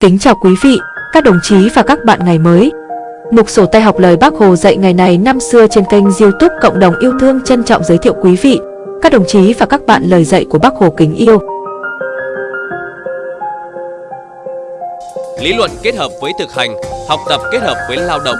Kính chào quý vị, các đồng chí và các bạn ngày mới. Mục sổ tay học lời Bác Hồ dạy ngày này năm xưa trên kênh youtube Cộng đồng yêu thương trân trọng giới thiệu quý vị, các đồng chí và các bạn lời dạy của Bác Hồ kính yêu. Lý luận kết hợp với thực hành, học tập kết hợp với lao động.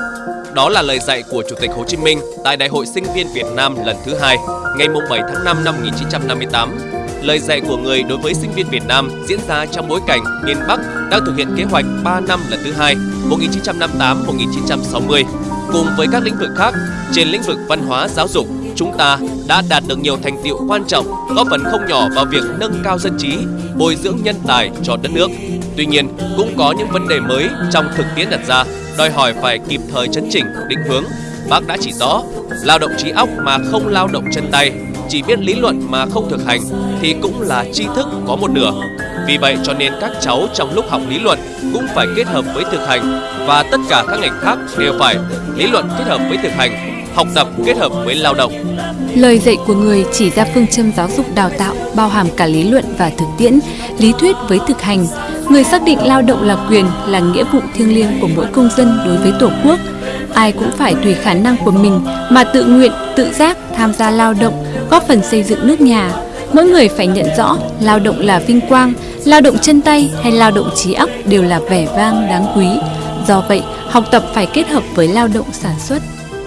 Đó là lời dạy của Chủ tịch Hồ Chí Minh tại Đại hội Sinh viên Việt Nam lần thứ hai, ngày 7 tháng 5 năm 1958 lời dạy của người đối với sinh viên Việt Nam diễn ra trong bối cảnh miền Bắc đang thực hiện kế hoạch 3 năm lần thứ hai 1958-1960. Cùng với các lĩnh vực khác, trên lĩnh vực văn hóa giáo dục, chúng ta đã đạt được nhiều thành tiệu quan trọng, góp phần không nhỏ vào việc nâng cao dân trí, bồi dưỡng nhân tài cho đất nước. Tuy nhiên, cũng có những vấn đề mới trong thực tiễn đặt ra, đòi hỏi phải kịp thời chấn chỉnh, định hướng. Bác đã chỉ rõ, lao động trí óc mà không lao động chân tay chỉ biết lý luận mà không thực hành thì cũng là tri thức có một nửa. Vì vậy cho nên các cháu trong lúc học lý luận cũng phải kết hợp với thực hành và tất cả các ngành khác đều phải lý luận kết hợp với thực hành, học tập kết hợp với lao động. Lời dạy của người chỉ ra phương châm giáo dục đào tạo bao hàm cả lý luận và thực tiễn, lý thuyết với thực hành. Người xác định lao động là quyền, là nghĩa vụ thiêng liêng của mỗi công dân đối với Tổ quốc. Ai cũng phải tùy khả năng của mình mà tự nguyện, tự giác tham gia lao động, góp phần xây dựng nước nhà. Mỗi người phải nhận rõ lao động là vinh quang, lao động chân tay hay lao động trí óc đều là vẻ vang đáng quý. Do vậy, học tập phải kết hợp với lao động sản xuất.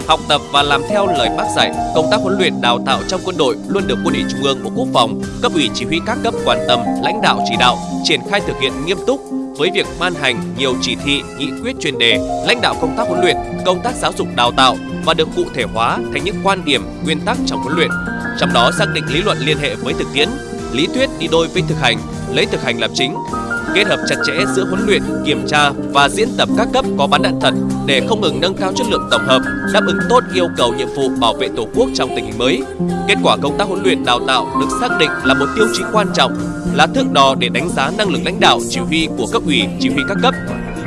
Học tập và làm theo lời bác dạy, công tác huấn luyện đào tạo trong quân đội luôn được Quân ủy Trung ương Bộ Quốc phòng, cấp ủy chỉ huy các cấp quan tâm, lãnh đạo chỉ đạo, triển khai thực hiện nghiêm túc với việc ban hành nhiều chỉ thị, nghị quyết chuyên đề, lãnh đạo công tác huấn luyện, công tác giáo dục đào tạo và được cụ thể hóa thành những quan điểm, nguyên tắc trong huấn luyện. Trong đó xác định lý luận liên hệ với thực tiễn, lý thuyết đi đôi với thực hành, lấy thực hành làm chính, kết hợp chặt chẽ giữa huấn luyện, kiểm tra và diễn tập các cấp có bắn đạn thật để không ngừng nâng cao chất lượng tổng hợp, đáp ứng tốt yêu cầu nhiệm vụ bảo vệ Tổ quốc trong tình hình mới. Kết quả công tác huấn luyện đào tạo được xác định là một tiêu chí quan trọng, là thước đo để đánh giá năng lực lãnh đạo chỉ huy của cấp ủy, chỉ huy các cấp.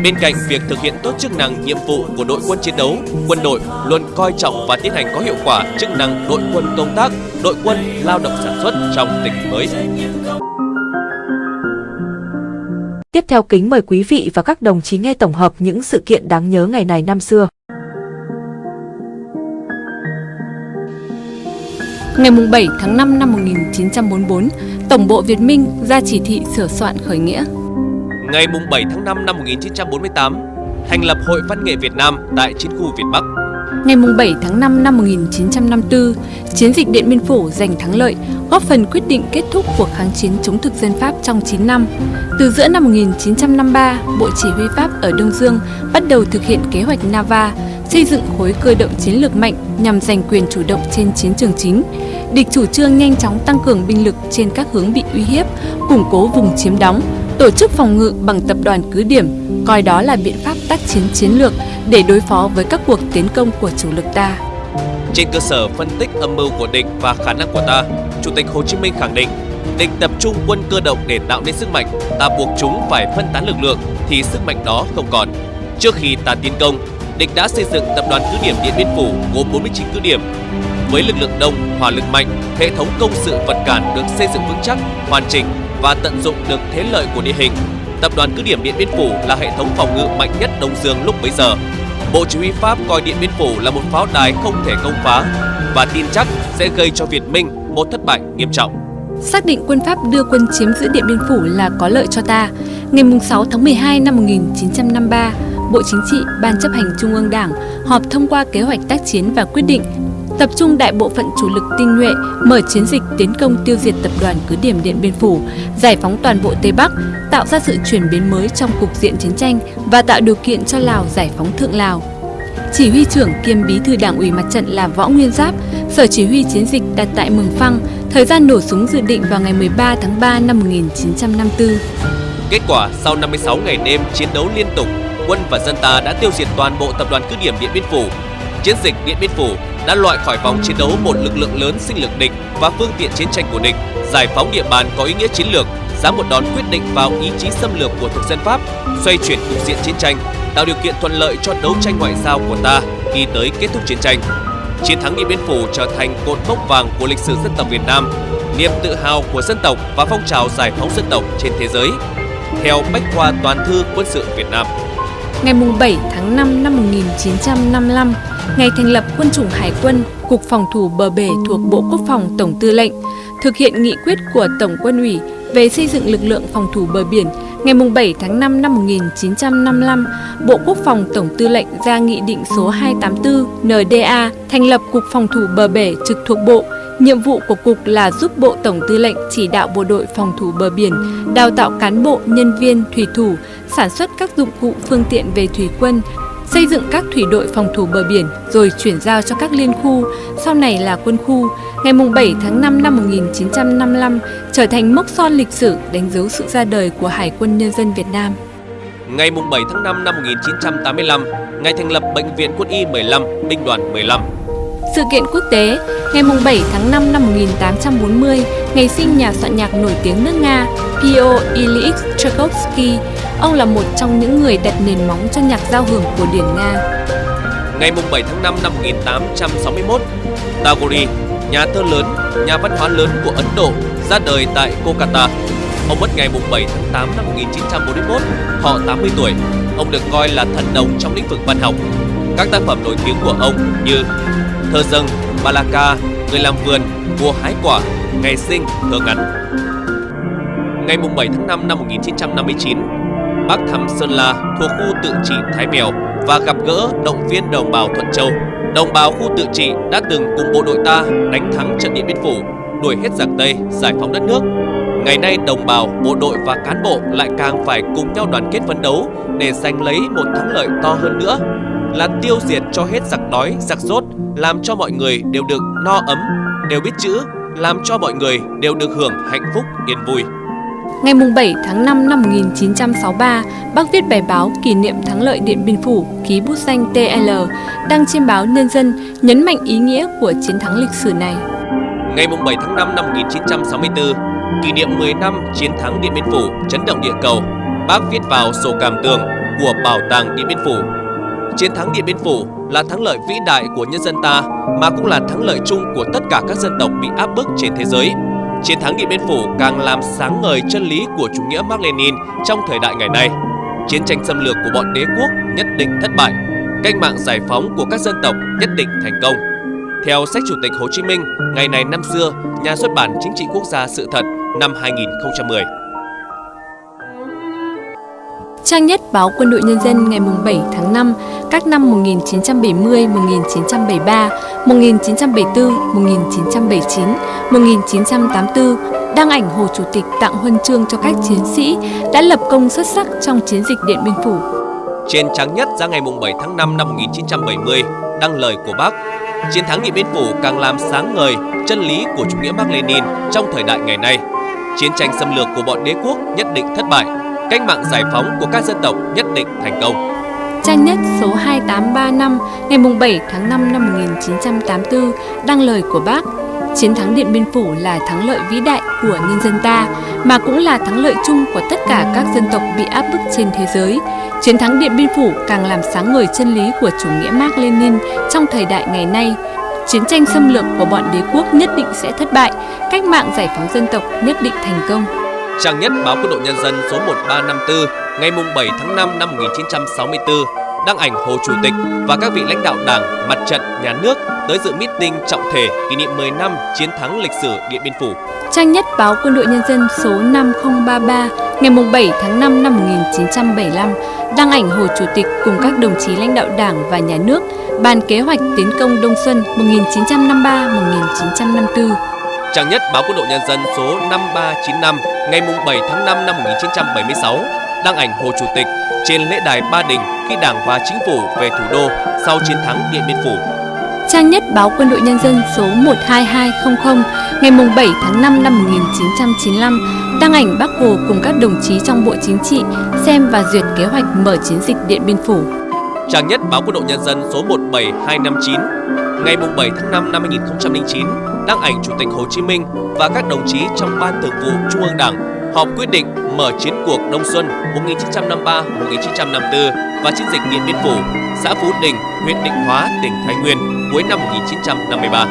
Bên cạnh việc thực hiện tốt chức năng nhiệm vụ của đội quân chiến đấu, quân đội luôn coi trọng và tiến hành có hiệu quả chức năng đội quân công tác, đội quân lao động sản xuất trong tình hình mới. Tiếp theo kính mời quý vị và các đồng chí nghe tổng hợp những sự kiện đáng nhớ ngày này năm xưa. Ngày 7 tháng 5 năm 1944, Tổng bộ Việt Minh ra chỉ thị sửa soạn khởi nghĩa. Ngày 7 tháng 5 năm 1948, thành lập Hội Văn nghệ Việt Nam tại chiến khu Việt Bắc. Ngày 7 tháng 5 năm 1954, chiến dịch Điện Biên Phủ giành thắng lợi, góp phần quyết định kết thúc cuộc kháng chiến chống thực dân Pháp trong 9 năm. Từ giữa năm 1953, Bộ Chỉ huy Pháp ở Đông Dương bắt đầu thực hiện kế hoạch Nava, xây dựng khối cơ động chiến lược mạnh nhằm giành quyền chủ động trên chiến trường chính. Địch chủ trương nhanh chóng tăng cường binh lực trên các hướng bị uy hiếp, củng cố vùng chiếm đóng, tổ chức phòng ngự bằng tập đoàn cứ điểm, coi đó là biện pháp tác chiến chiến lược để đối phó với các cuộc tiến công của chủ lực ta. Trên cơ sở phân tích âm mưu của địch và khả năng của ta, Chủ tịch Hồ Chí Minh khẳng định địch tập trung quân cơ động để tạo nên sức mạnh, ta buộc chúng phải phân tán lực lượng thì sức mạnh đó không còn. Trước khi ta tiến công, địch đã xây dựng tập đoàn cứ điểm Điện Biên Phủ gồm 49 cứ điểm. Với lực lượng đông, hỏa lực mạnh, hệ thống công sự vật cản được xây dựng vững chắc, hoàn chỉnh và tận dụng được thế lợi của địa hình. Tập đoàn cứ điểm Điện Biên Phủ là hệ thống phòng ngự mạnh nhất Đông Dương lúc bấy giờ. Bộ Chỉ huy Pháp coi Điện Biên Phủ là một pháo đài không thể công phá và tin chắc sẽ gây cho Việt Minh một thất bại nghiêm trọng. Xác định quân Pháp đưa quân chiếm giữ Điện Biên Phủ là có lợi cho ta. Ngày 6 tháng 12 năm 1953, Bộ Chính trị, Ban chấp hành Trung ương Đảng họp thông qua kế hoạch tác chiến và quyết định tập trung đại bộ phận chủ lực tinh nhuệ mở chiến dịch tiến công tiêu diệt tập đoàn cứ điểm Điện Biên Phủ, giải phóng toàn bộ Tây Bắc, tạo ra sự chuyển biến mới trong cục diện chiến tranh và tạo điều kiện cho Lào giải phóng Thượng Lào. Chỉ huy trưởng kiêm bí thư đảng ủy mặt trận là Võ Nguyên Giáp, sở chỉ huy chiến dịch đặt tại Mường Phăng, thời gian nổ súng dự định vào ngày 13 tháng 3 năm 1954. Kết quả sau 56 ngày đêm chiến đấu liên tục, quân và dân ta đã tiêu diệt toàn bộ tập đoàn cứ điểm Điện Biên Phủ. Chiến dịch Điện Biên Phủ đã loại khỏi vòng chiến đấu một lực lượng lớn sinh lực địch và phương tiện chiến tranh của địch, giải phóng địa bàn có ý nghĩa chiến lược, dám một đòn quyết định vào ý chí xâm lược của thực dân Pháp, xoay chuyển cục diện chiến tranh, tạo điều kiện thuận lợi cho đấu tranh ngoại giao của ta khi tới kết thúc chiến tranh. Chiến thắng Điện Biên Phủ trở thành cột mốc vàng của lịch sử dân tộc Việt Nam, niềm tự hào của dân tộc và phong trào giải phóng dân tộc trên thế giới. theo Bách khoa Toàn thư Quân sự Việt Nam. Ngày 7 tháng 5 năm 1955, ngày thành lập Quân chủng Hải quân, Cục Phòng thủ bờ bể thuộc Bộ Quốc phòng Tổng Tư lệnh, thực hiện nghị quyết của Tổng quân ủy về xây dựng lực lượng phòng thủ bờ biển ngày 7 tháng 5 năm 1955, Bộ Quốc phòng Tổng Tư lệnh ra Nghị định số 284 NDA thành lập Cục Phòng thủ bờ bể trực thuộc Bộ. Nhiệm vụ của Cục là giúp Bộ Tổng Tư lệnh chỉ đạo bộ đội phòng thủ bờ biển, đào tạo cán bộ, nhân viên, thủy thủ, sản xuất các dụng cụ phương tiện về thủy quân, xây dựng các thủy đội phòng thủ bờ biển rồi chuyển giao cho các liên khu, sau này là quân khu. Ngày 7 tháng 5 năm 1955 trở thành mốc son lịch sử đánh dấu sự ra đời của Hải quân Nhân dân Việt Nam. Ngày 7 tháng 5 năm 1985, ngày thành lập Bệnh viện Quân y 15, Binh đoàn 15. Sự kiện quốc tế, ngày 7 tháng 5 năm 1840, ngày sinh nhà soạn nhạc nổi tiếng nước Nga Pio Ilyich Tchaikovsky, ông là một trong những người đặt nền móng cho nhạc giao hưởng của điển Nga. Ngày 7 tháng 5 năm 1861, Tagore, nhà thơ lớn, nhà văn hóa lớn của Ấn Độ, ra đời tại Kolkata. Ông mất ngày 7 tháng 8 năm 1941, họ 80 tuổi. Ông được coi là thần đồng trong lĩnh vực văn học. Các tác phẩm nổi tiếng của ông như Thơ dâng, Balaka, Người làm vườn, mùa hái quả, Ngày sinh, thơ ngắn. Ngày 7 tháng 5 năm 1959, bác thăm Sơn La thuộc khu tự trị Thái Mèo và gặp gỡ động viên đồng bào Thuận Châu. Đồng bào khu tự trị đã từng cùng bộ đội ta đánh thắng trận Điện Biên Phủ, đuổi hết giặc Tây, giải phóng đất nước. Ngày nay đồng bào, bộ đội và cán bộ lại càng phải cùng nhau đoàn kết phấn đấu để giành lấy một thắng lợi to hơn nữa là tiêu diệt cho hết giặc đói, giặc rốt, làm cho mọi người đều được no ấm, đều biết chữ, làm cho mọi người đều được hưởng hạnh phúc yên vui. Ngày 7 tháng 5 năm 1963, bác viết bài báo kỷ niệm thắng lợi Điện Biên Phủ, ký bút danh TL, đăng trên báo Nhân dân, nhấn mạnh ý nghĩa của chiến thắng lịch sử này. Ngày 7 tháng 5 năm 1964, kỷ niệm 10 năm chiến thắng Điện Biên Phủ chấn động địa cầu, bác viết vào sổ cảm tưởng của Bảo tàng Điện Biên Phủ. Chiến thắng Điện Biên Phủ là thắng lợi vĩ đại của nhân dân ta mà cũng là thắng lợi chung của tất cả các dân tộc bị áp bức trên thế giới. Chiến thắng Điện Biên Phủ càng làm sáng ngời chân lý của chủ nghĩa Mark Lenin trong thời đại ngày nay. Chiến tranh xâm lược của bọn đế quốc nhất định thất bại, cách mạng giải phóng của các dân tộc nhất định thành công. Theo sách Chủ tịch Hồ Chí Minh, ngày này năm xưa, nhà xuất bản Chính trị Quốc gia Sự thật năm 2010. Trang nhất báo Quân đội Nhân dân ngày 7 tháng 5 các năm 1970, 1973, 1974, 1979, 1984 đăng ảnh Hồ Chủ tịch tặng huân chương cho các chiến sĩ đã lập công xuất sắc trong chiến dịch Điện Biên Phủ. Trên trang nhất ra ngày 7 tháng 5 năm 1970 đăng lời của bác Chiến thắng Điện Biên Phủ càng làm sáng ngời chân lý của chủ nghĩa Mark Lenin trong thời đại ngày nay. Chiến tranh xâm lược của bọn đế quốc nhất định thất bại, cách mạng giải phóng của các dân tộc nhất định thành công. Trang nhất số 2835 ngày 7 tháng 5 năm 1984 đăng lời của bác Chiến thắng Điện Biên Phủ là thắng lợi vĩ đại của nhân dân ta, mà cũng là thắng lợi chung của tất cả các dân tộc bị áp bức trên thế giới. Chiến thắng Điện Biên Phủ càng làm sáng ngời chân lý của chủ nghĩa Mark Lenin trong thời đại ngày nay. Chiến tranh xâm lược của bọn đế quốc nhất định sẽ thất bại, cách mạng giải phóng dân tộc nhất định thành công. Trang nhất báo Quân đội Nhân dân số 1354 ngày 7 tháng 5 năm 1964 đăng ảnh Hồ Chủ tịch và các vị lãnh đạo Đảng, Mặt trận, Nhà nước tới dự meeting trọng thể kỷ niệm 10 năm chiến thắng lịch sử Điện Biên Phủ. Trang nhất báo Quân đội Nhân dân số 5033 ngày 7 tháng 5 năm 1975 đăng ảnh Hồ Chủ tịch cùng các đồng chí lãnh đạo Đảng và Nhà nước bàn kế hoạch tiến công Đông Xuân 1953-1954. Trang nhất báo Quân đội Nhân dân số 5395 ngày 7 tháng 5 năm 1976 đăng ảnh Hồ Chủ tịch trên lễ đài Ba Đình khi Đảng và Chính phủ về thủ đô sau chiến thắng Điện Biên Phủ. Trang nhất báo Quân đội Nhân dân số 12200 ngày 7 tháng 5 năm 1995 đăng ảnh Bác Hồ cùng các đồng chí trong Bộ Chính trị xem và duyệt kế hoạch mở chiến dịch Điện Biên Phủ. Trang nhất báo Quân đội Nhân dân số 17259 ngày 7 tháng 5 năm 2009 đăng ảnh Chủ tịch Hồ Chí Minh và các đồng chí trong Ban Thường vụ Trung ương Đảng họp quyết định mở chiến cuộc Đông Xuân 1953-1954 và chiến dịch Điện Biên Phủ, xã Phú Đình, huyện Định Hóa, tỉnh Thái Nguyên cuối năm 1953.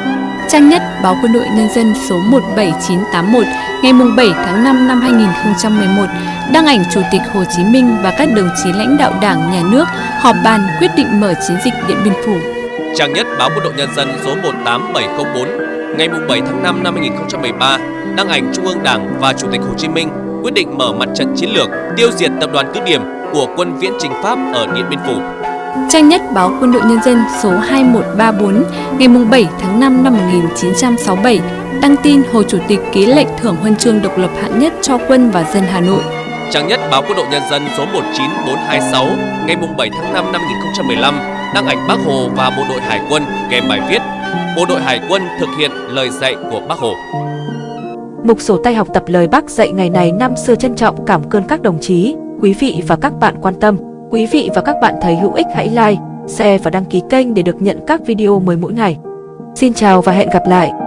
Trang nhất báo Quân đội Nhân dân số 17981 ngày 7 tháng 5 năm 2011 đăng ảnh Chủ tịch Hồ Chí Minh và các đồng chí lãnh đạo Đảng, Nhà nước họp bàn quyết định mở chiến dịch Điện Biên Phủ. Trang nhất báo Quân đội Nhân dân số 18704 ngày 7 tháng 5 năm 2013 đăng ảnh Trung ương Đảng và Chủ tịch Hồ Chí Minh quyết định mở mặt trận chiến lược tiêu diệt tập đoàn cứ điểm của quân viễn trình Pháp ở Điện Biên Phủ. Trang nhất báo Quân đội Nhân dân số 2134 ngày 7 tháng 5 năm 1967 đăng tin Hồ Chủ tịch ký lệnh thưởng huân chương độc lập hạng nhất cho quân và dân Hà Nội. Trang nhất báo Quân đội Nhân dân số 19426 ngày 7 tháng 5 năm 2015 đăng ảnh Bác Hồ và bộ đội Hải quân kèm bài viết Bộ đội Hải quân thực hiện lời dạy của Bác Hồ. Mục sổ tay học tập lời Bác dạy ngày này năm xưa trân trọng cảm ơn các đồng chí, quý vị và các bạn quan tâm. Quý vị và các bạn thấy hữu ích hãy like, share và đăng ký kênh để được nhận các video mới mỗi ngày. Xin chào và hẹn gặp lại!